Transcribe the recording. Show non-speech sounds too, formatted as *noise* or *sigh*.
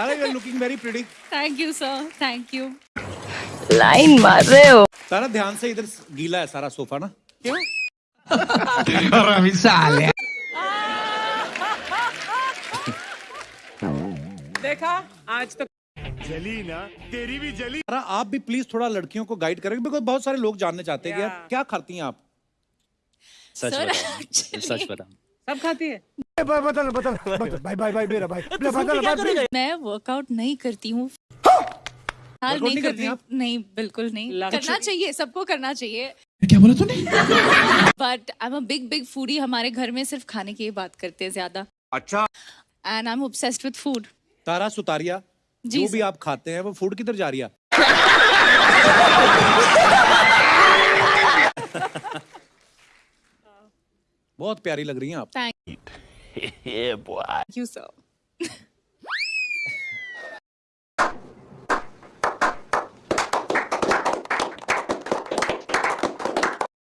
Tara you are looking very pretty thank you sir thank you line मार रहे हो। तारा ध्यान से इधर गीला है सारा सोफा ना। क्यों? साले देखा? आज तो तारा आप भी प्लीज़ थोड़ा लड़कियों को गाइड करेंगे बिकॉज़ बहुत सारे लोग जानने चाहते हैं यार क्या खाती हैं आप? सच Sir, बता सच बता सब खाती है? मैं वर्कआउट नहीं करती हूँ। हाल नहीं करती नहीं बिल्कुल नहीं। करना चाहिए सबको करना चाहिए। क्या बोला तूने? But I am a big big foodie हमारे घर में सिर्फ़ खाने की बात करते हैं ज़्यादा। अच्छा। And I am obsessed with food Tara Sutaria ji जो भी आप खाते हैं वो फ़ूड किधर जा रही है? *laughs* बहुत प्यारी लग रही हैं आप। *laughs* yeah, boy. You so. *laughs*